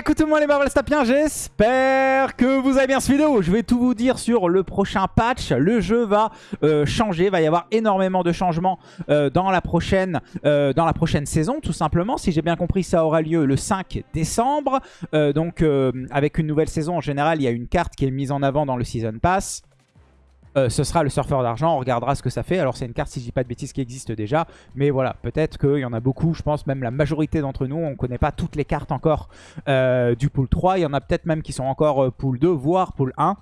Écoute tout le monde les Marvel j'espère que vous avez bien cette vidéo. Je vais tout vous dire sur le prochain patch. Le jeu va euh, changer, il va y avoir énormément de changements euh, dans, la prochaine, euh, dans la prochaine saison, tout simplement. Si j'ai bien compris, ça aura lieu le 5 décembre. donc avec une nouvelle saison, en général, il y a une carte qui est mise en avant dans le Season Pass. Euh, ce sera le surfeur d'argent, on regardera ce que ça fait. Alors c'est une carte, si je dis pas de bêtises, qui existe déjà. Mais voilà, peut-être qu'il y en a beaucoup, je pense même la majorité d'entre nous, on ne connaît pas toutes les cartes encore euh, du pool 3. Il y en a peut-être même qui sont encore euh, pool 2, voire pool 1.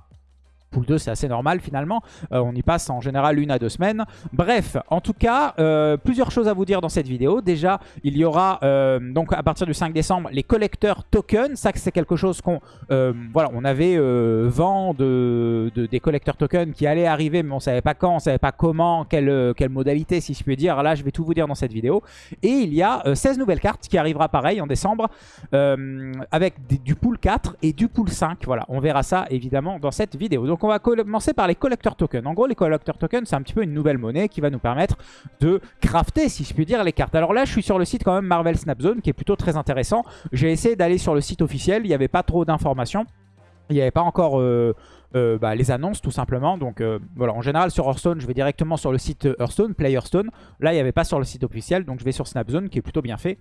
Pool 2, c'est assez normal finalement. Euh, on y passe en général une à deux semaines. Bref, en tout cas, euh, plusieurs choses à vous dire dans cette vidéo. Déjà, il y aura euh, donc à partir du 5 décembre les collecteurs tokens. Ça, c'est quelque chose qu'on voilà, on avait vent de, des collecteurs tokens qui allaient arriver, mais on savait pas quand, on savait pas comment, quelle, quelle modalité, si je puis dire. Là, je vais tout vous dire dans cette vidéo. Et il y a 16 nouvelles cartes qui arrivera pareil en décembre avec du pool 4 et du pool 5. Voilà, on verra ça évidemment dans cette vidéo. Donc on va commencer par les collector tokens. En gros, les collector tokens, c'est un petit peu une nouvelle monnaie qui va nous permettre de crafter, si je puis dire, les cartes. Alors là, je suis sur le site quand même Marvel Snap Zone, qui est plutôt très intéressant. J'ai essayé d'aller sur le site officiel, il n'y avait pas trop d'informations. Il n'y avait pas encore euh, euh, bah, les annonces tout simplement. Donc euh, voilà, en général sur Hearthstone, je vais directement sur le site Hearthstone, Play Hearthstone. Là, il n'y avait pas sur le site officiel, donc je vais sur Snapzone qui est plutôt bien fait.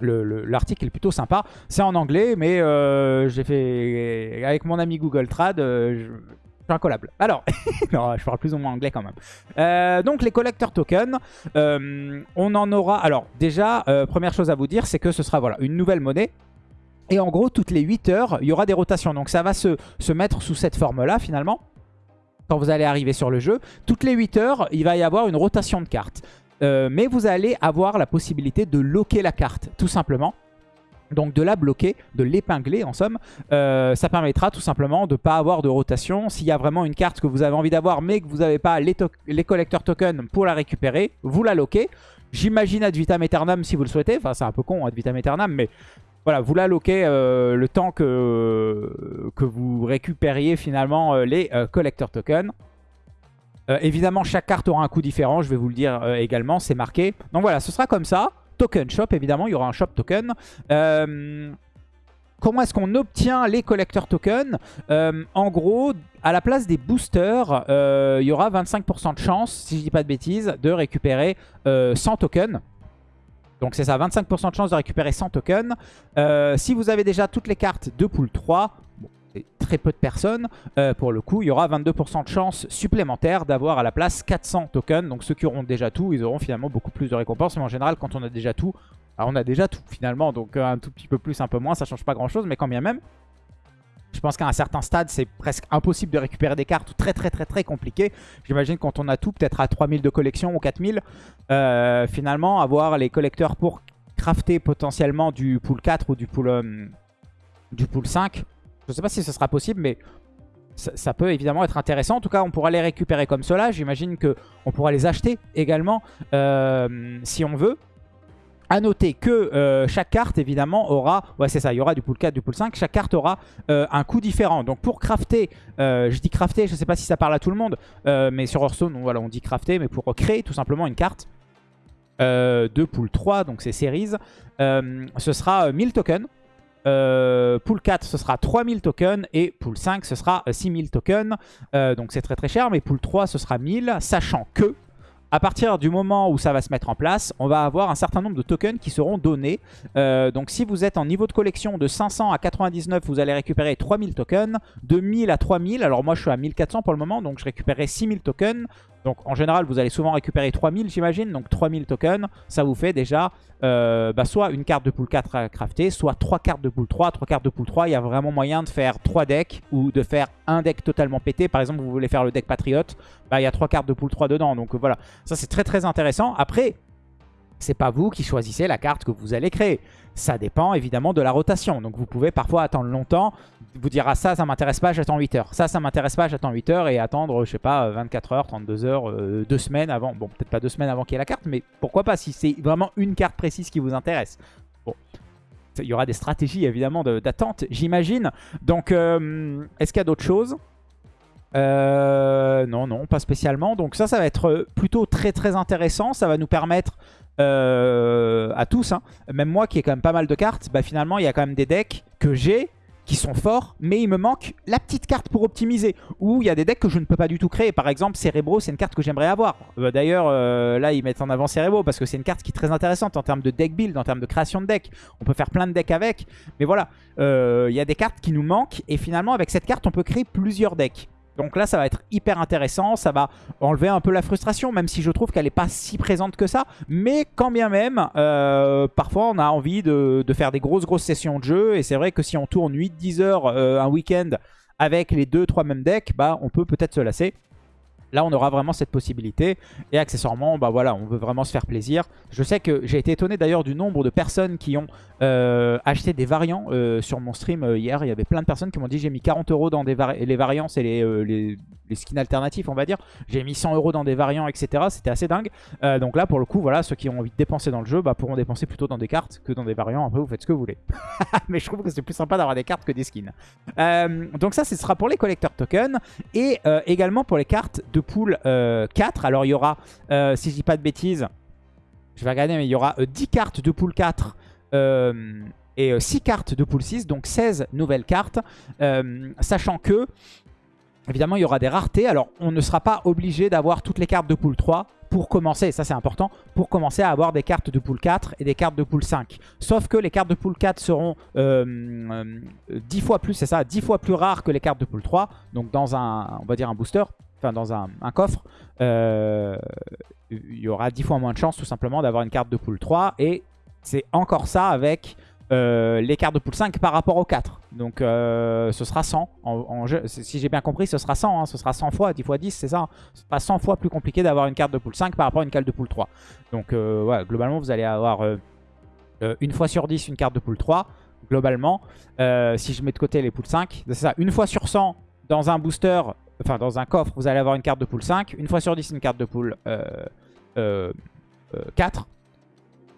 L'article est plutôt sympa. C'est en anglais, mais euh, j'ai fait avec mon ami Google Trad, euh, je, suis collable. Alors, non, je parle plus ou moins anglais quand même. Euh, donc les collecteurs tokens, on en aura... Alors déjà, première chose à vous dire, c'est que ce sera voilà une nouvelle monnaie. Et en gros, toutes les 8 heures, il y aura des rotations. Donc ça va se, se mettre sous cette forme-là finalement quand vous allez arriver sur le jeu. Toutes les 8 heures, il va y avoir une rotation de cartes. Euh, mais vous allez avoir la possibilité de loquer la carte, tout simplement. Donc de la bloquer, de l'épingler en somme, euh, ça permettra tout simplement de ne pas avoir de rotation. S'il y a vraiment une carte que vous avez envie d'avoir mais que vous n'avez pas les, collecteurs tokens pour la récupérer, vous la loquez. J'imagine ad vitam aeternam si vous le souhaitez, enfin c'est un peu con ad vitam aeternam mais voilà, vous la loquez euh, le temps que, que vous récupériez finalement les collecteurs tokens. Euh, évidemment, chaque carte aura un coût différent, je vais vous le dire euh, également, c'est marqué. Donc voilà, ce sera comme ça. Token shop, évidemment, il y aura un shop token. Euh, comment est-ce qu'on obtient les collecteurs tokens En gros, à la place des boosters, il y aura 25% de chance, si je dis pas de bêtises, de récupérer 100 tokens. Donc c'est ça, 25% de chance de récupérer 100 tokens. si vous avez déjà toutes les cartes de pool 3, très peu de personnes. Euh, pour le coup, il y aura 22% de chance supplémentaire d'avoir à la place 400 tokens. Donc ceux qui auront déjà tout, ils auront finalement beaucoup plus de récompenses. Mais en général, quand on a déjà tout, on a déjà tout finalement. Donc euh, un tout petit peu plus, un peu moins, ça change pas grand chose. Mais quand bien même, je pense qu'à un certain stade, c'est presque impossible de récupérer des cartes très très très très compliqué. J'imagine quand on a tout, peut-être à 3000 de collection ou 4000, euh, finalement, avoir les collecteurs pour crafter potentiellement du pool 4 ou du pool, du pool 5, je ne sais pas si ce sera possible, mais ça, peut évidemment être intéressant. En tout cas, on pourra les récupérer comme cela. J'imagine qu'on pourra les acheter également euh, si on veut. A noter que euh, chaque carte, évidemment, aura... Ouais, c'est ça, il y aura du pool 4, du pool 5. Chaque carte aura euh, un coût différent. Donc pour crafter, je dis crafter, je ne sais pas si ça parle à tout le monde, mais sur Hearthstone, voilà, on dit crafter, mais pour créer tout simplement une carte de pool 3, donc c'est series, ce sera 1000 tokens. Euh, pool 4, ce sera 3000 tokens. Et pool 5, ce sera 6000 tokens. Euh, donc c'est très très cher. Mais pool 3, ce sera 1000. Sachant que à partir du moment où ça va se mettre en place, on va avoir un certain nombre de tokens qui seront donnés. Euh, donc si vous êtes en niveau de collection de 500 à 99, vous allez récupérer 3000 tokens. De 1000 à 3000, alors moi je suis à 1400 pour le moment, donc je récupérerai 6000 tokens. Donc en général, vous allez souvent récupérer 3000, j'imagine. Donc 3000 tokens, ça vous fait déjà euh, bah, soit une carte de pool 4 à crafter, soit 3 cartes de pool 3. 3 cartes de pool 3, il y a vraiment moyen de faire 3 decks ou de faire un deck totalement pété. Par exemple, vous voulez faire le deck Patriote, bah, il y a 3 cartes de pool 3 dedans. Donc voilà, ça c'est très très intéressant. Après, c'est pas vous qui choisissez la carte que vous allez créer. Ça dépend évidemment de la rotation. Donc vous pouvez parfois attendre longtemps, vous dire ah ça, ça m'intéresse pas, j'attends 8 heures. Ça, ça m'intéresse pas, j'attends 8 heures et attendre, je sais pas, 24 heures, 32 heures, 2 euh, semaines avant. Bon, peut-être pas 2 semaines avant qu'il y ait la carte, mais pourquoi pas si c'est vraiment une carte précise qui vous intéresse. Bon, il y aura des stratégies évidemment d'attente, j'imagine. Donc, euh, est-ce qu'il y a d'autres choses? Euh, non, non, pas spécialement. Donc ça, ça va être plutôt très très intéressant. Ça va nous permettre euh, à tous, hein. même moi qui ai quand même pas mal de cartes, bah finalement il y a quand même des decks que j'ai qui sont forts, mais il me manque la petite carte pour optimiser. Ou il y a des decks que je ne peux pas du tout créer. Par exemple, Cerebro, c'est une carte que j'aimerais avoir. Euh, d'ailleurs, euh, là, ils mettent en avant Cerebro parce que c'est une carte qui est très intéressante en termes de deck build, en termes de création de deck. On peut faire plein de decks avec. Mais voilà, euh, il y a des cartes qui nous manquent. Et finalement, avec cette carte, on peut créer plusieurs decks. Donc là, ça va être hyper intéressant. Ça va enlever un peu la frustration, même si je trouve qu'elle n'est pas si présente que ça. Mais quand bien même, euh, parfois, on a envie de, faire des grosses, grosses sessions de jeu. Et c'est vrai que si on tourne 8-10 heures euh, un week-end avec les 2-3 mêmes decks, bah, on peut peut-être se lasser. Là, on aura vraiment cette possibilité. Et accessoirement, bah voilà, on veut vraiment se faire plaisir. Je sais que j'ai été étonné d'ailleurs du nombre de personnes qui ont euh, acheté des variants euh, sur mon stream euh, hier. Il y avait plein de personnes qui m'ont dit j'ai mis 40 euros dans des les variants, les, les, skins alternatifs, on va dire. J'ai mis 100 euros dans des variants, etc. C'était assez dingue. donc là, pour le coup, voilà, ceux qui ont envie de dépenser dans le jeu bah, pourront dépenser plutôt dans des cartes que dans des variants. Après, vous faites ce que vous voulez. Mais je trouve que c'est plus sympa d'avoir des cartes que des skins. donc ça, ce sera pour les collecteurs tokens et également pour les cartes de pool 4. Euh, Alors il y aura, euh, si je dis pas de bêtises, je vais regarder, mais il y aura 10 euh, cartes de pool 4 et 6 cartes de pool 6, donc 16 nouvelles cartes. sachant que, évidemment, il y aura des raretés. Alors on ne sera pas obligé d'avoir toutes les cartes de pool 3 pour commencer, ça c'est important, pour commencer à avoir des cartes de pool 4 et des cartes de pool 5. Sauf que les cartes de pool 4 seront 10 fois plus, c'est ça, 10 fois plus rares que les cartes de pool 3. Donc dans un, on va dire un booster, dans un, coffre, euh, il y aura 10 fois moins de chances tout simplement d'avoir une carte de pool 3. Et c'est encore ça avec euh, les cartes de pool 5 par rapport aux 4. Donc euh, ce sera 100. En, jeu. Si j'ai bien compris, ce sera 100. Hein. ce sera 100 fois, 10 fois 10, c'est ça. Hein. Ce sera 100 fois plus compliqué d'avoir une carte de pool 5 par rapport à une carte de pool 3. Donc ouais, globalement, vous allez avoir une fois sur 10 une carte de pool 3. Globalement, si je mets de côté les pool 5, c'est ça. Une fois sur 100 dans un booster, enfin dans un coffre, vous allez avoir une carte de pool 5. Une fois sur 10, une carte de pool 4. Euh, euh,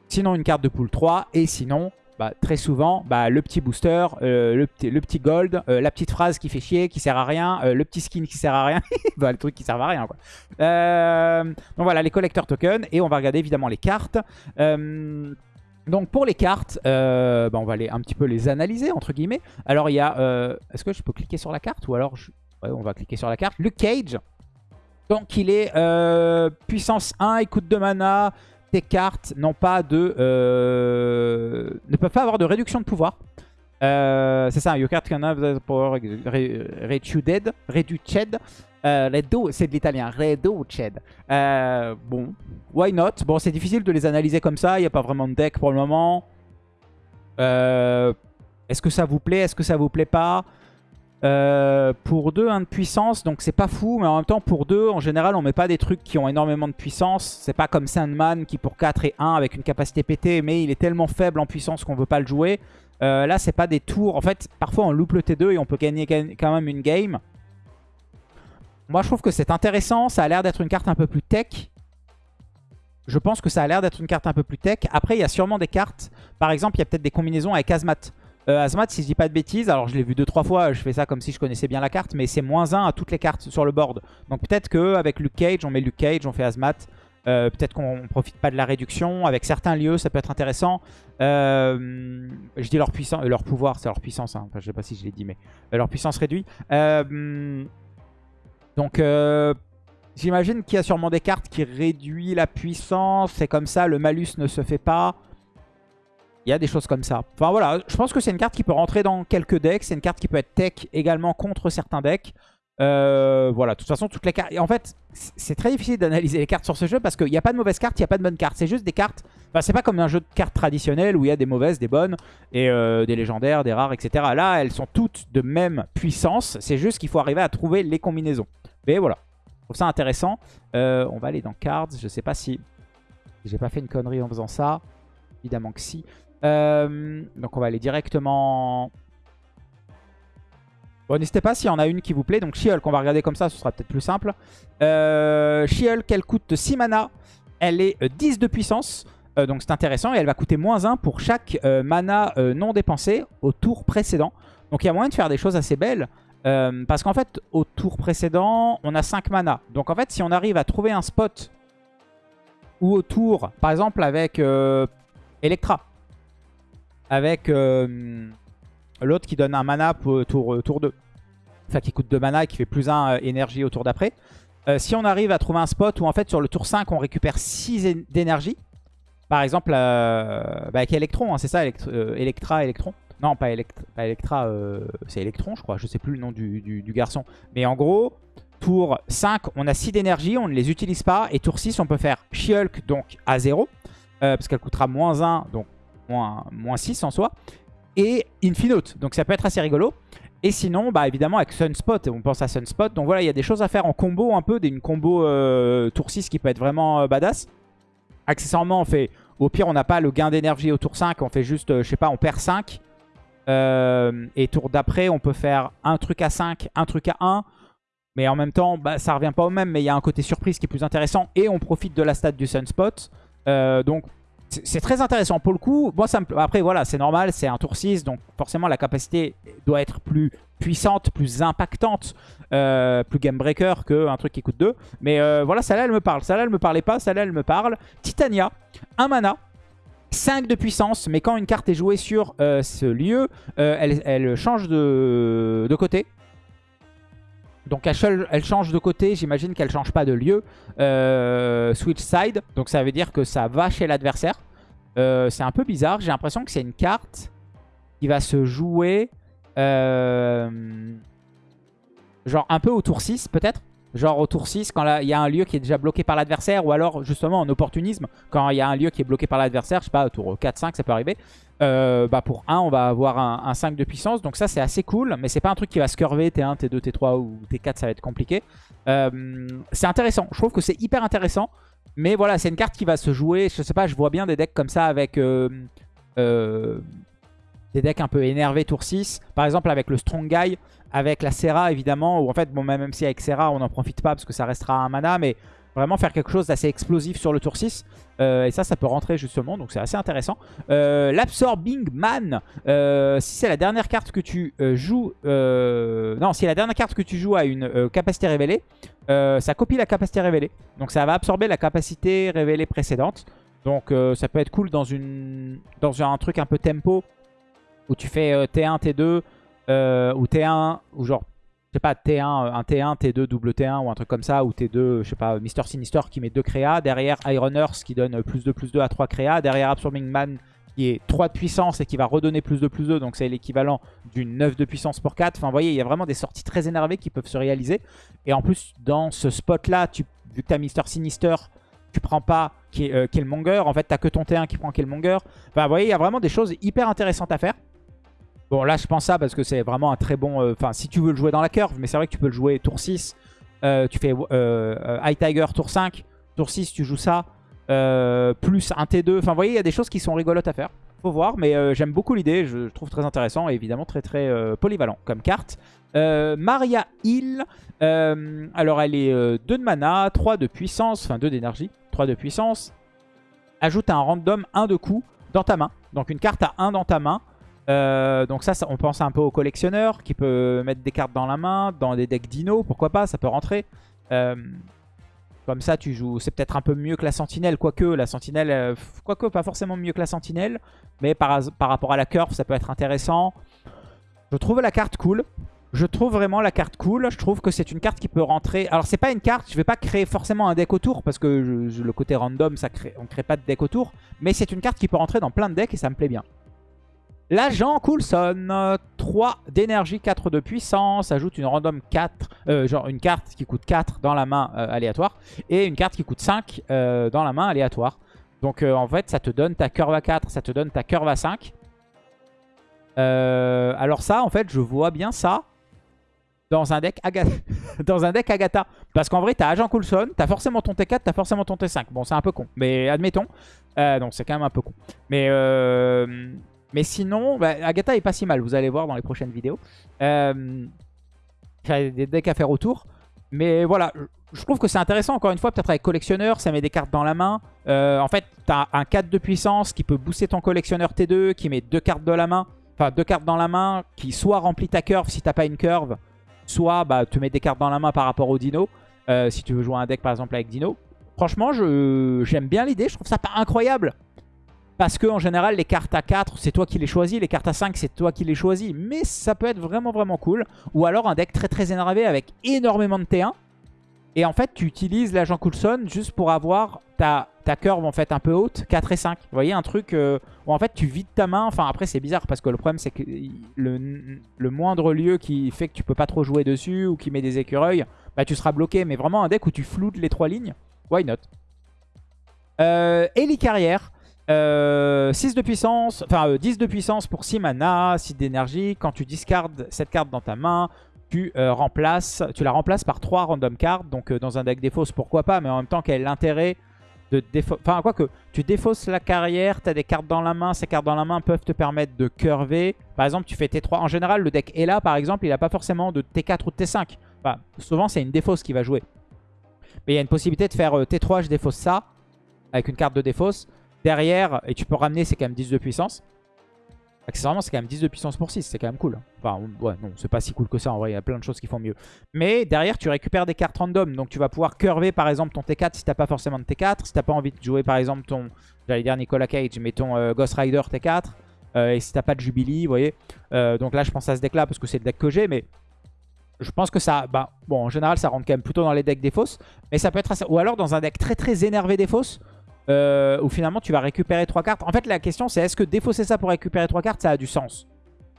sinon, une carte de pool 3. Et sinon, bah, très souvent, bah, le petit booster, euh, le, petit, le, petit, gold, la petite phrase qui fait chier, qui sert à rien, le petit skin qui sert à rien, bah, le truc qui sert à rien. Quoi. donc voilà, les collecteurs tokens. Et on va regarder évidemment les cartes. donc pour les cartes, bah, on va aller un petit peu les analyser, entre guillemets. Alors il y a... Est-ce que je peux cliquer sur la carte ou alors je on va cliquer sur la carte. Luke Cage. Donc il est euh, puissance 1, il coûte 2 mana. Tes cartes n'ont pas de... Euh, ne peuvent pas avoir de réduction de pouvoir. Euh, c'est ça, your card can have the power reduced. Reduced. c'est de l'italien. Reduced. bon, why not? Bon, c'est difficile de les analyser comme ça. Il n'y a pas vraiment de deck pour le moment. Est-ce que ça vous plaît? Est-ce que ça vous plaît pas? Euh, pour 2, 1 de puissance, donc c'est pas fou, mais en même temps pour 2, en général on met pas des trucs qui ont énormément de puissance. C'est pas comme Sandman qui pour 4 et 1 avec une capacité pétée, mais il est tellement faible en puissance qu'on veut pas le jouer. Euh, là c'est pas des tours, en fait parfois on loupe le T2 et on peut gagner quand même une game. Moi je trouve que c'est intéressant, ça a l'air d'être une carte un peu plus tech. Je pense que ça a l'air d'être une carte un peu plus tech. Après il y a sûrement des cartes, par exemple il y a peut-être des combinaisons avec Azmat. Euh, Azmat, si je dis pas de bêtises, alors je l'ai vu deux trois fois, je fais ça comme si je connaissais bien la carte, mais c'est moins 1 à toutes les cartes sur le board. Donc peut-être qu'avec Luke Cage, on met Luke Cage, on fait Azmat. Euh, peut-être qu'on profite pas de la réduction. Avec certains lieux, ça peut être intéressant. Euh, je dis leur puissance, leur pouvoir, c'est leur puissance. Hein. Enfin, je sais pas si je l'ai dit, mais leur puissance réduite. donc, j'imagine qu'il y a sûrement des cartes qui réduisent la puissance. C'est comme ça, le malus ne se fait pas. Il y a des choses comme ça. Enfin voilà, je pense que c'est une carte qui peut rentrer dans quelques decks. C'est une carte qui peut être tech également contre certains decks. Euh, voilà, de toute façon, toutes les cartes... en fait, c'est très difficile d'analyser les cartes sur ce jeu parce qu'il n'y a pas de mauvaises cartes, il n'y a pas de bonnes cartes. C'est juste des cartes... Enfin, c'est pas comme un jeu de cartes traditionnel où il y a des mauvaises, des bonnes, et euh, des légendaires, des rares, etc. Là, elles sont toutes de même puissance. C'est juste qu'il faut arriver à trouver les combinaisons. Mais voilà, je trouve ça intéressant. Euh, on va aller dans Cards. Je sais pas si j'ai pas fait une connerie en faisant ça. Évidemment que si. Euh, donc on va aller directement... Bon, n'hésitez pas s'il y en a une qui vous plaît. Donc She-Hulk, on va regarder comme ça, ce sera peut-être plus simple. Euh, She-Hulk, elle coûte 6 mana. Elle est 10 euh, de puissance. Euh, donc c'est intéressant. Et elle va coûter moins 1 pour chaque mana non dépensé au tour précédent. Donc il y a moyen de faire des choses assez belles. parce qu'en fait, au tour précédent, on a 5 mana. Donc en fait, si on arrive à trouver un spot ou au tour, par exemple avec Electra, avec... Euh, l'autre qui donne un mana pour tour, tour 2. Enfin, qui coûte 2 mana et qui fait plus 1 énergie au tour d'après. si on arrive à trouver un spot où en fait sur le tour 5 on récupère 6 d'énergie, par exemple bah, avec Electron, hein, c'est ça, Electra, Electron. Non, pas, Electra, c'est Electron je crois, je sais plus le nom du, garçon. Mais en gros, Tour 5, on a 6 d'énergie, on ne les utilise pas. Et tour 6, on peut faire She-Hulk, donc à 0. Euh, parce qu'elle coûtera moins 1, donc moins, 6 en soi. Et Infinote, donc ça peut être assez rigolo. Et sinon, bah évidemment avec Sunspot, on pense à Sunspot. Donc voilà, il y a des choses à faire en combo un peu, une combo euh, tour 6 qui peut être vraiment euh, badass. Accessoirement, on fait, au pire, on n'a pas le gain d'énergie au tour 5, on fait juste, je sais pas, on perd 5. et tour d'après, on peut faire un truc à 5, un truc à 1. Mais en même temps, bah, ça revient pas au même, mais il y a un côté surprise qui est plus intéressant. Et on profite de la stat du Sunspot. Euh, donc c'est très intéressant pour le coup. Moi. Après, voilà, c'est normal, c'est un tour 6. Donc forcément, la capacité doit être plus puissante, plus impactante, euh, plus game breaker qu'un truc qui coûte 2. Mais euh, voilà, celle-là, elle me parle. Celle-là, elle me parlait pas. Celle-là, elle me parle. Titania, un mana. 5 de puissance, mais quand une carte est jouée sur ce lieu, elle, change de côté. Donc elle, change de côté, j'imagine qu'elle change pas de lieu. Euh, switch side, donc ça veut dire que ça va chez l'adversaire. Euh, c'est un peu bizarre, j'ai l'impression que c'est une carte qui va se jouer euh, genre un peu au tour 6 peut-être. Genre au tour 6, quand il y a un lieu qui est déjà bloqué par l'adversaire, ou alors justement en opportunisme, quand il y a un lieu qui est bloqué par l'adversaire, je sais pas, au tour 4-5, ça peut arriver. Euh, bah pour 1, on va avoir un, 5 de puissance, donc ça c'est assez cool, mais c'est pas un truc qui va se curver T1, T2, T3 ou T4, ça va être compliqué. Euh, c'est intéressant, je trouve que c'est hyper intéressant, mais voilà, c'est une carte qui va se jouer, je sais pas, je vois bien des decks comme ça avec... Euh, des decks un peu énervés tour 6. Par exemple avec le Strong Guy, avec la Serra évidemment, ou en fait, bon, même si avec Serra on n'en profite pas parce que ça restera un mana, mais vraiment faire quelque chose d'assez explosif sur le tour 6. Euh, et ça, ça peut rentrer justement, donc c'est assez intéressant. Euh, L'Absorbing Man, euh, si c'est la dernière carte que tu joues... non, si la dernière carte que tu joues a une capacité révélée, ça copie la capacité révélée. Donc ça va absorber la capacité révélée précédente. Donc ça peut être cool dans, une, dans un truc un peu tempo où tu fais T1, T2 ou T1 ou genre je sais pas T1, un T1, T2, double T1 ou un truc comme ça ou T2, je sais pas Mister Sinister qui met 2 créas, derrière Iron Earth qui donne plus de plus 2 à 3 créas, derrière Absorbing Man qui est 3 de puissance et qui va redonner plus de plus 2 donc c'est l'équivalent d'une 9 de puissance pour 4. Enfin vous voyez il y a vraiment des sorties très énervées qui peuvent se réaliser et en plus dans ce spot là, tu, vu que tu as Mister Sinister tu prends pas euh, Killmonger. En fait, t'as que ton T1 qui prend Killmonger. Enfin, vous voyez, il y a vraiment des choses hyper intéressantes à faire. Bon, là, je pense ça parce que c'est vraiment un très bon... Euh, enfin, si tu veux le jouer dans la curve, mais c'est vrai que tu peux le jouer tour 6. Euh, tu fais euh, High Tiger tour 5. Tour 6, tu joues ça. plus un T2. Enfin, vous voyez, il y a des choses qui sont rigolotes à faire. Faut voir, mais j'aime beaucoup l'idée. Je, trouve très intéressant et évidemment très très polyvalent comme carte. Maria Hill. alors, elle est 2 de mana, 3 de puissance, enfin 2 d'énergie, 3 de puissance. Ajoute un random 1 de coup dans ta main. Donc, une carte à 1 dans ta main. Euh, donc ça, on pense un peu au collectionneur qui peut mettre des cartes dans la main, dans des decks dino, pourquoi pas, ça peut rentrer. Euh, comme ça, tu joues. C'est peut-être un peu mieux que la sentinelle, quoique la sentinelle, euh, quoique pas forcément mieux que la sentinelle, mais par, rapport à la curve, ça peut être intéressant. Je trouve la carte cool. Je trouve vraiment la carte cool. Je trouve que c'est une carte qui peut rentrer. Alors, c'est pas une carte, je vais pas créer forcément un deck autour parce que le côté random, ça crée, on crée pas de deck autour. Mais c'est une carte qui peut rentrer dans plein de decks et ça me plaît bien. L'agent Coulson, 3 d'énergie, 4 de puissance, ajoute une random 4, euh, genre une carte qui coûte 4 dans la main euh, aléatoire, et une carte qui coûte 5 euh, dans la main aléatoire. Donc en fait, ça te donne ta curve à 4, ça te donne ta curve à 5. alors ça, en fait, je vois bien ça dans un deck Agatha. dans un deck Agatha. Parce qu'en vrai, t'as Agent Coulson, t'as forcément ton T4, t'as forcément ton T5. Bon, c'est un peu con, mais admettons. donc c'est quand même un peu con. Mais... Mais sinon, bah, Agatha est pas si mal, vous allez voir dans les prochaines vidéos. Euh, a des decks à faire autour. Mais voilà, je trouve que c'est intéressant, encore une fois, peut-être avec collectionneur, ça met des cartes dans la main. Euh, en fait, tu as un 4 de puissance qui peut booster ton collectionneur T2, qui met deux cartes de la main, enfin deux cartes dans la main, qui soit remplit ta curve si t'as pas une curve, soit bah, te met des cartes dans la main par rapport au dino, euh, si tu veux jouer un deck par exemple avec dino. Franchement, j'aime bien l'idée, je trouve ça pas incroyable. Parce que en général, les cartes à 4, c'est toi qui les choisis. Les cartes à 5, c'est toi qui les choisis. Mais ça peut être vraiment, vraiment cool. Ou alors un deck très, très énervé avec énormément de T1. Et en fait, tu utilises l'agent Coulson juste pour avoir ta, ta curve en fait un peu haute, 4 et 5. Vous voyez, un truc euh, où en fait tu vides ta main. Enfin, après, c'est bizarre parce que le problème, c'est que le, le, moindre lieu qui fait que tu peux pas trop jouer dessus ou qui met des écureuils, bah tu seras bloqué. Mais vraiment un deck où tu floutes les trois lignes, why not? Euh, Ellie Carrière. Euh, 6 de puissance, enfin 10 euh, de puissance pour 6 mana, 6 d'énergie. Quand tu discardes cette carte dans ta main, tu, euh, remplaces, tu la remplaces par 3 random cards. Donc euh, dans un deck défausse, pourquoi pas, mais en même temps quel est l'intérêt de défausser... Enfin, quoi que tu défausses la carrière, tu as des cartes dans la main, ces cartes dans la main peuvent te permettre de curver. Par exemple, tu fais T3. En général, le deck est là, par exemple, il n'a pas forcément de T4 ou de T5. Enfin, souvent, c'est une défausse qui va jouer. Mais il y a une possibilité de faire euh, T3, je défausse ça, avec une carte de défausse. Derrière, et tu peux ramener, c'est quand même 10 de puissance. Accessoirement, c'est quand même 10 de puissance pour 6, c'est quand même cool. Enfin, ouais, non, c'est pas si cool que ça, en vrai, il y a plein de choses qui font mieux. Mais derrière, tu récupères des cartes random, donc tu vas pouvoir curver, par exemple, ton T4 si t'as pas forcément de T4. Si t'as pas envie de jouer, par exemple, ton, j'allais dire Nicolas Cage, mais ton euh, Ghost Rider T4. Euh, et si t'as pas de Jubilee, vous voyez. Euh, donc là, je pense à ce deck-là, parce que c'est le deck que j'ai, mais... Je pense que ça... Bah, bon, en général, ça rentre quand même plutôt dans les decks des fausses. Mais ça peut être assez... Ou alors dans un deck très très énervé des fausses, euh, où finalement tu vas récupérer 3 cartes. En fait, la question c'est est-ce que défausser ça pour récupérer 3 cartes, ça a du sens?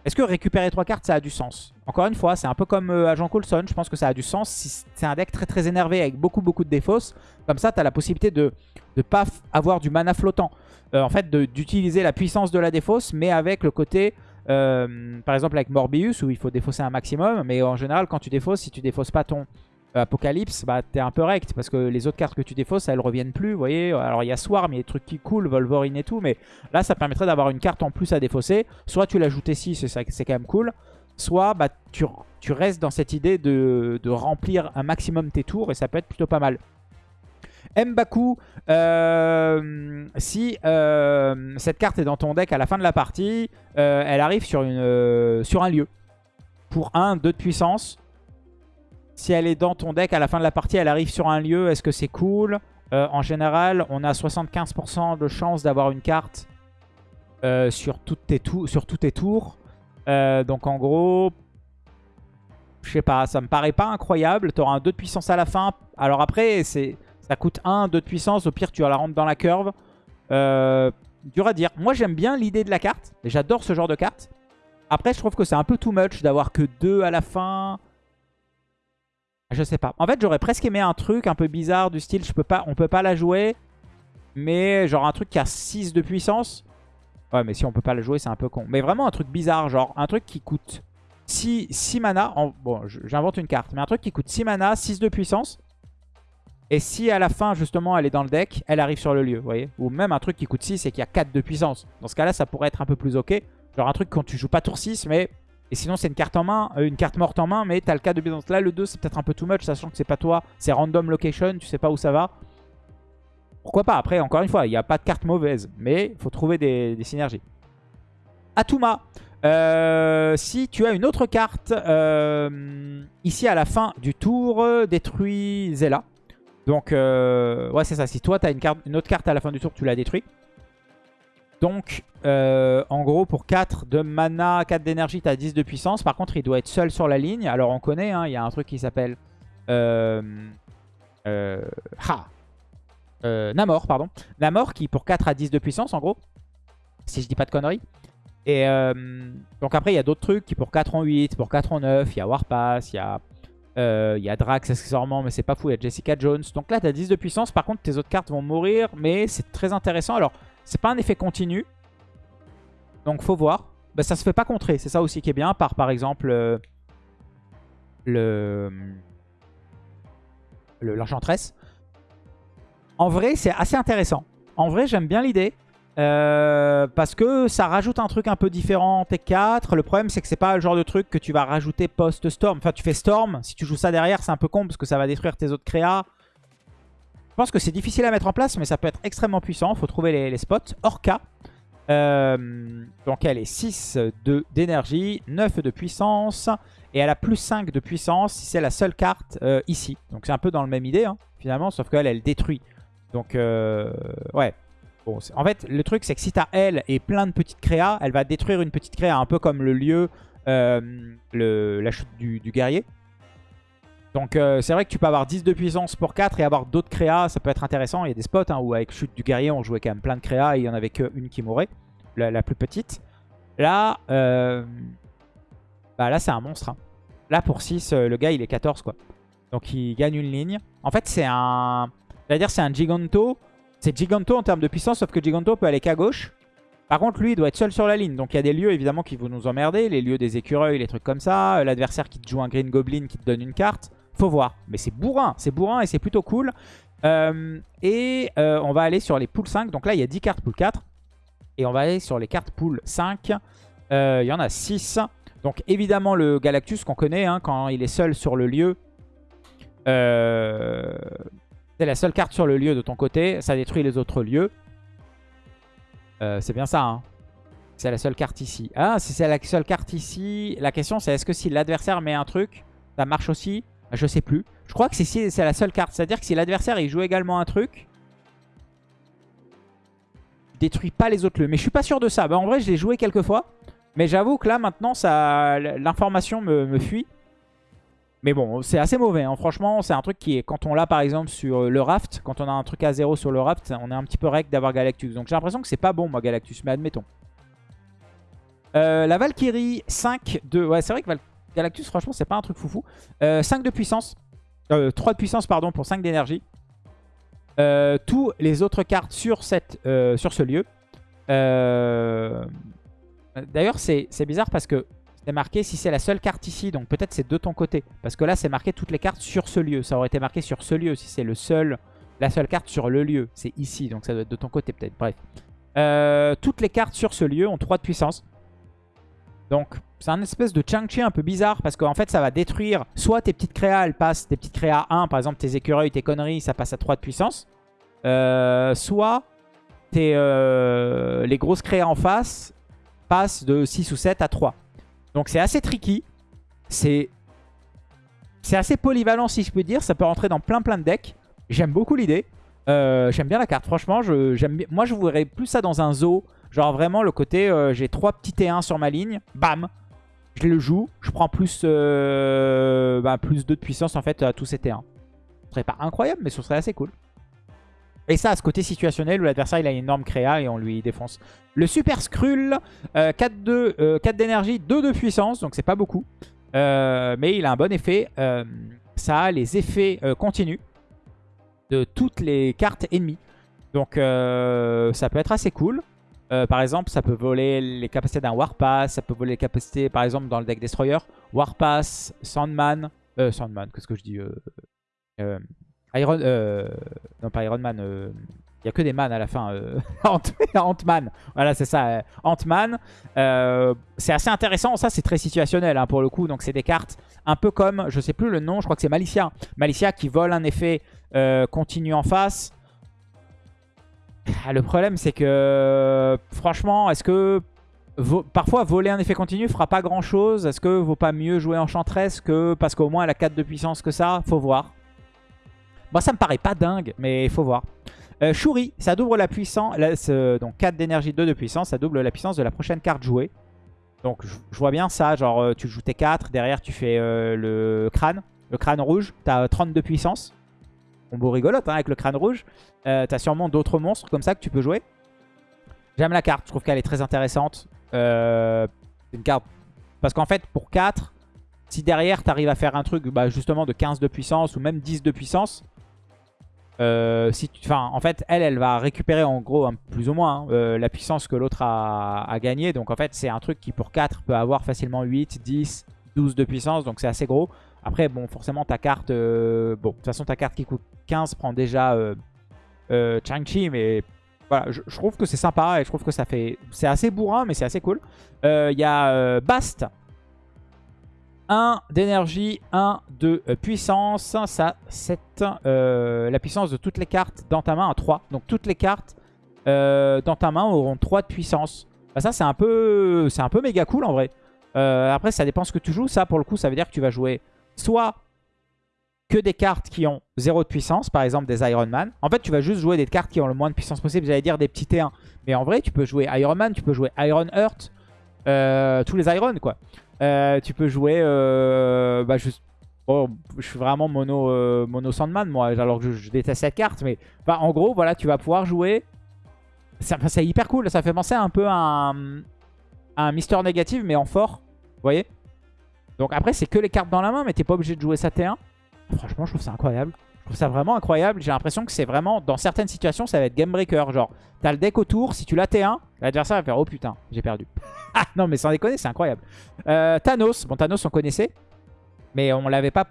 Est-ce que récupérer 3 cartes, ça a du sens? Encore une fois, c'est un peu comme euh, Agent Coulson. Je pense que ça a du sens si c'est un deck très très énervé avec beaucoup beaucoup de défausses. Comme ça, tu la possibilité de ne pas avoir du mana flottant. Euh, en fait, d'utiliser la puissance de la défausse, mais avec le côté... Euh, par exemple avec Morbius où il faut défausser un maximum mais en général quand tu défausses si tu défausses pas ton Apocalypse, bah t'es un peu rect parce que les autres cartes que tu défausses, elles reviennent plus, vous voyez. Alors il y a Swarm, il y a des trucs qui coulent, Wolverine et tout, mais là ça permettrait d'avoir une carte en plus à défausser. Soit tu l'ajoutes ici, c'est quand même cool. Soit bah, tu, restes dans cette idée de, remplir un maximum tes tours et ça peut être plutôt pas mal. Mbaku, euh, si euh, cette carte est dans ton deck à la fin de la partie, elle arrive sur, sur un lieu. Pour 1, 2 de puissance. Si elle est dans ton deck, à la fin de la partie, elle arrive sur un lieu. Est-ce que c'est cool? Euh, En général, on a 75% de chance d'avoir une carte euh, sur, tous tes tours. Euh, donc en gros, je sais pas, ça me paraît pas incroyable. Tu auras un 2 de puissance à la fin. Alors après, ça coûte 1, 2 de puissance. Au pire, tu vas la rendre dans la curve. dur à dire. Moi, j'aime bien l'idée de la carte. J'adore ce genre de carte. Après, je trouve que c'est un peu too much d'avoir que 2 à la fin. Je sais pas. En fait, j'aurais presque aimé un truc un peu bizarre du style, je peux pas, on peut pas la jouer, mais genre un truc qui a 6 de puissance. Ouais, mais si on peut pas la jouer, c'est un peu con. Mais vraiment un truc bizarre, genre un truc qui coûte 6, 6 mana. Bon, j'invente une carte, mais un truc qui coûte 6 mana, 6 de puissance. Et si à la fin, justement, elle est dans le deck, elle arrive sur le lieu, vous voyez Ou même un truc qui coûte 6 et qui a 4 de puissance. Dans ce cas-là, ça pourrait être un peu plus ok. Genre un truc quand tu joues pas tour 6, mais et sinon, c'est une carte en main, euh, une carte morte en main, mais t'as le cas de Byzance. Là, le 2, c'est peut-être un peu too much, sachant que c'est pas toi. C'est random location, tu sais pas où ça va. Pourquoi pas? Après, encore une fois, il n'y a pas de carte mauvaise, mais il faut trouver des, synergies. Atuma. Euh, si tu as une autre carte, euh, ici à la fin du tour, détruis Zella. Donc, ouais, c'est ça. Si toi, tu as une, carte, une autre carte à la fin du tour, tu la détruis. Donc, euh, en gros, pour 4 de mana, 4 d'énergie, tu as 10 de puissance. Par contre, il doit être seul sur la ligne. Alors, on connaît, hein, il y a un truc qui s'appelle... Euh, euh, Namor, pardon. Namor qui, pour 4 a 10 de puissance, en gros. Si je dis pas de conneries. Et donc après, il y a d'autres trucs qui pour 4 en 8, pour 4 en 9. Il y a Warpass, il y a... Y a Drax accessoirement, mais c'est pas fou. Il y a Jessica Jones. Donc là, tu as 10 de puissance. Par contre, tes autres cartes vont mourir. Mais c'est très intéressant. Alors, c'est pas un effet continu. Donc faut voir. Bah, ça se fait pas contrer. C'est ça aussi qui est bien. Par par exemple euh, le l'enchantress. En vrai, c'est assez intéressant. En vrai, j'aime bien l'idée. Euh, parce que ça rajoute un truc un peu différent T4. Le problème, c'est que c'est pas le genre de truc que tu vas rajouter post-Storm. Enfin, tu fais Storm. Si tu joues ça derrière, c'est un peu con parce que ça va détruire tes autres créas. Je pense que c'est difficile à mettre en place, mais ça peut être extrêmement puissant. Il faut trouver les, spots. Orca. Euh, donc elle est 6 d'énergie, 9 de puissance. Et elle a plus 5 de puissance si c'est la seule carte euh, ici. Donc c'est un peu dans le même idée, hein, finalement, sauf qu'elle, elle détruit. Donc, euh, ouais. Bon, en fait, le truc, c'est que si t'as elle et plein de petites créas, elle va détruire une petite créa, un peu comme le lieu, la chute du, guerrier. Donc euh, c'est vrai que tu peux avoir 10 de puissance pour 4 et avoir d'autres créas, ça peut être intéressant. Il y a des spots hein, où avec chute du guerrier, on jouait quand même plein de créas et il n'y en avait qu'une qui mourait, la, plus petite. Là, euh, bah là c'est un monstre. Hein. Là pour 6, le gars il est 14 quoi. Donc il gagne une ligne. En fait c'est un... C'est-à-dire c'est un Giganto c'est Giganto en termes de puissance, sauf que Giganto peut aller qu'à gauche. Par contre, lui, il doit être seul sur la ligne. Donc il y a des lieux, évidemment, qui vont nous emmerder. Les lieux des écureuils, les trucs comme ça. L'adversaire qui te joue un Green Goblin, qui te donne une carte. Faut voir. Mais c'est bourrin. C'est bourrin et c'est plutôt cool. Euh, et euh, on va aller sur les poules 5. Donc là, il y a 10 cartes pool 4. Et on va aller sur les cartes pool 5. Euh, il y en a 6. Donc évidemment, le Galactus qu'on connaît, hein, quand il est seul sur le lieu... C'est la seule carte sur le lieu de ton côté. Ça détruit les autres lieux. C'est bien ça, hein. C'est la seule carte ici. Ah, si c'est la seule carte ici, la question c'est est-ce que si l'adversaire met un truc, ça marche aussi? Je sais plus. Je crois que c'est la seule carte. C'est-à-dire que si l'adversaire il joue également un truc, détruit pas les autres lieux. Mais je suis pas sûr de ça. Bah, en vrai, je l'ai joué quelques fois. Mais j'avoue que là, maintenant, l'information me, me fuit. Mais bon, c'est assez mauvais. Hein. Franchement, c'est un truc qui est... Quand on l'a par exemple sur le raft, quand on a un truc à zéro sur le raft, on est un petit peu rec d'avoir Galactus. Donc j'ai l'impression que c'est pas bon, moi, Galactus. Mais admettons. Euh, la Valkyrie, 5 de... Ouais, c'est vrai que Galactus, franchement, c'est pas un truc foufou. 5 euh, de puissance. 3 euh, de puissance, pardon, pour 5 d'énergie. tous les autres cartes sur, cette, sur ce lieu. D'ailleurs, c'est bizarre parce que c'est marqué si c'est la seule carte ici. Donc peut-être c'est de ton côté. Parce que là, c'est marqué toutes les cartes sur ce lieu. Ça aurait été marqué sur ce lieu si c'est le seul, la seule carte sur le lieu. C'est ici, donc ça doit être de ton côté peut-être. Bref. Euh, toutes les cartes sur ce lieu ont 3 de puissance. Donc c'est un espèce de Chang-Chi un peu bizarre parce qu'en fait ça va détruire soit tes petites créas, elles passent, tes petites créas 1, par exemple tes écureuils, tes conneries, ça passe à 3 de puissance. Euh, soit tes, euh, les grosses créas en face passent de 6 ou 7 à 3. Donc c'est assez tricky. C'est assez polyvalent si je peux dire. Ça peut rentrer dans plein plein de decks. J'aime beaucoup l'idée. Euh, j'aime bien la carte. Franchement, je, moi je voudrais plus ça dans un zoo. Genre vraiment le côté, j'ai trois petits T1 sur ma ligne. Bam Je le joue. Je prends plus, euh, bah, 2 de puissance en fait à tous ces T1. Ce serait pas incroyable, mais ce serait assez cool. Et ça, à ce côté situationnel où l'adversaire a une énorme créa et on lui défonce. Le Super Skrull, 4 euh, d'énergie, 2 de puissance, donc c'est pas beaucoup. Euh, mais il a un bon effet. Euh, ça a les effets continus de toutes les cartes ennemies. Donc ça peut être assez cool. Par exemple, ça peut voler les capacités d'un Warpass. Ça peut voler les capacités, par exemple, dans le deck Destroyer. Warpass, Sandman. Sandman, qu'est-ce que je dis Iron... Euh, non, pas Iron Man. Euh, il n'y a que des man à la fin. Euh, Ant-Man. Voilà, c'est ça. Ant-Man. c'est assez intéressant. Ça, c'est très situationnel hein, pour le coup. Donc, c'est des cartes un peu comme, je sais plus le nom, je crois que c'est Malicia. Malicia qui vole un effet continu en face. Ah, le problème, c'est que, franchement, est-ce que parfois voler un effet continu fera pas grand chose Est-ce que vaut pas mieux jouer Enchantress que parce qu'au moins elle a 4 de puissance que ça? Faut voir. Moi, ça me paraît pas dingue, mais faut voir. Euh, Shuri, ça double la puissance. donc 4 d'énergie, 2 de puissance. Ça double la puissance de la prochaine carte jouée. Donc je, vois bien ça. Genre, euh, tu joues tes 4. Derrière, tu fais euh, le crâne. Le crâne rouge. Tu as 30 de puissance. Beau rigolote hein, avec le crâne rouge. Euh, tu as sûrement d'autres monstres comme ça que tu peux jouer. J'aime la carte. Je trouve qu'elle est très intéressante. C'est une carte. Parce qu'en fait, pour 4, si derrière tu arrives à faire un truc bah, justement de 15 de puissance ou même 10 de puissance, euh, en fait, elle, elle va récupérer en gros, plus ou moins, hein, euh, la puissance que l'autre a, gagné. Donc en fait, c'est un truc qui pour 4 peut avoir facilement 8, 10, 12 de puissance. Donc c'est assez gros. Après, bon, forcément, ta carte... Euh, bon, de toute façon, ta carte qui coûte 15 prend déjà Chang-Chi. Mais voilà, je, trouve que c'est sympa et je trouve que ça fait... C'est assez bourrin, mais c'est assez cool. Il y a Bast 1 d'énergie, 1 de euh, puissance. Ça, c'est euh, la puissance de toutes les cartes dans ta main à 3. Donc toutes les cartes euh, dans ta main auront 3 de puissance. Bah, ça, c'est un, peu, un peu méga cool en vrai. après, ça dépend ce que tu joues. Ça, pour le coup, ça veut dire que tu vas jouer soit que des cartes qui ont 0 de puissance, par exemple des Iron Man. En fait, tu vas juste jouer des cartes qui ont le moins de puissance possible. J'allais dire des petits T1. Mais en vrai, tu peux jouer Iron Man, tu peux jouer Iron Heart, euh, tous les Iron, quoi. Euh, tu peux jouer... Euh, bah, juste... Oh, je suis vraiment mono, mono Sandman, moi, alors que je, déteste cette carte. Mais bah, en gros, voilà, tu vas pouvoir jouer... C'est hyper cool, ça fait penser un peu à un, à un Mister Négatif, mais en fort. Vous voyez? Donc après, c'est que les cartes dans la main, mais t'es pas obligé de jouer ça T1. Franchement, je trouve ça incroyable. Je trouve ça vraiment incroyable. J'ai l'impression que c'est vraiment, dans certaines situations, ça va être game breaker. Genre, t'as le deck autour, si tu l'as T1, l'adversaire va faire « Oh putain, j'ai perdu ». Ah non, mais sans déconner, c'est incroyable. Euh, Thanos. Bon, Thanos, on connaissait. Mais on n'avait pas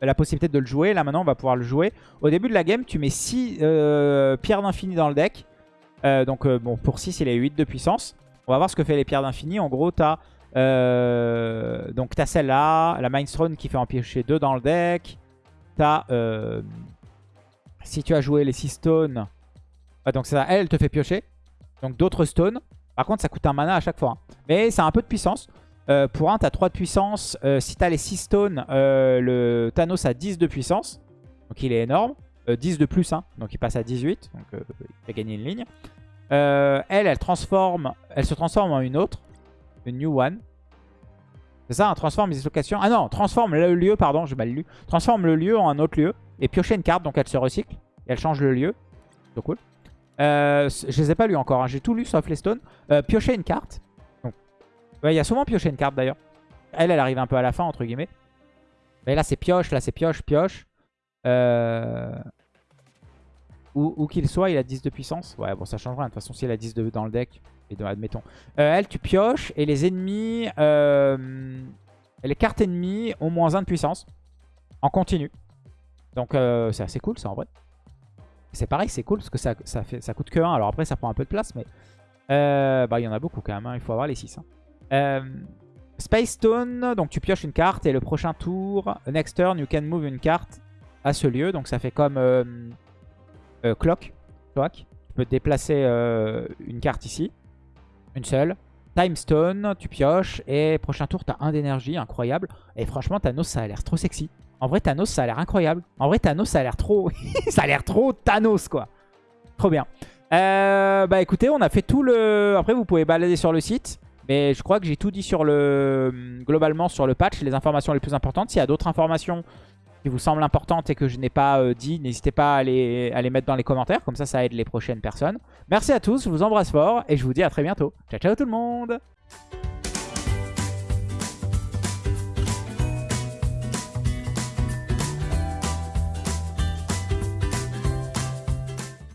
la possibilité de le jouer. Là, maintenant, on va pouvoir le jouer. Au début de la game, tu mets 6 euh, pierres d'infini dans le deck. Euh, donc, bon, pour 6, il a 8 de puissance. On va voir ce que fait les pierres d'infini. En gros, t'as euh, donc t'as celle-là, la Mindstone qui fait en piocher 2 dans le deck. T'as, euh, si tu as joué les 6 stones, ah, donc ça, elle, te fait piocher. Donc d'autres stones. Par contre, ça coûte un mana à chaque fois. Hein. Mais c'est un peu de puissance. Euh, pour un, t'as 3 de puissance. si t'as les 6 stones, le Thanos a 10 de puissance. Donc il est énorme. 10 de plus, hein. donc il passe à 18. Donc il a gagné une ligne. elle, elle transforme, elle se transforme en une autre new one. C'est ça, un transforme dislocation. Ah non, transforme le lieu, pardon, j'ai mal lu. Transforme le lieu en un autre lieu. Et piocher une carte, donc elle se recycle. Et elle change le lieu. C'est cool. Euh, je les ai pas lus encore, hein. j'ai tout lu sauf les stones. Euh, piocher une carte. Il y a souvent piocher une carte d'ailleurs. Elle, elle arrive un peu à la fin, entre guillemets. Mais là, c'est pioche, là, c'est pioche, pioche. Euh... Où, qu'il soit, il a 10 de puissance. Ouais, bon, ça change rien. De toute façon, s'il a 10 de, dans le deck, et admettons. Euh, elle, tu pioches et les ennemis... Euh, les cartes ennemies ont moins 1 de puissance. En continu. Donc euh, c'est assez cool ça en vrai. C'est pareil, c'est cool parce que ça, ça, fait, ça coûte que 1. Alors après, ça prend un peu de place, mais... bah, il y en a beaucoup quand même. Hein. Il faut avoir les 6. Hein. Space Stone, donc tu pioches une carte et le prochain tour, next turn, you can move une carte à ce lieu. Donc ça fait comme Clock. Clock. Tu peux déplacer une carte ici. Une seule. Time Stone, tu pioches. Et prochain tour, t'as un d'énergie, incroyable. Et franchement, Thanos, ça a l'air trop sexy. En vrai, Thanos, ça a l'air incroyable. En vrai, Thanos, ça a l'air trop... ça a l'air trop Thanos, quoi. Trop bien. Euh, bah écoutez, on a fait tout le... Après, vous pouvez balader sur le site. Mais je crois que j'ai tout dit sur le globalement sur le patch, les informations les plus importantes. S'il y a d'autres informations qui vous semblent importantes et que je n'ai pas euh, dit, n'hésitez pas à les, à les mettre dans les commentaires. Comme ça, ça aide les prochaines personnes. Merci à tous, je vous embrasse fort et je vous dis à très bientôt. Ciao, ciao tout le monde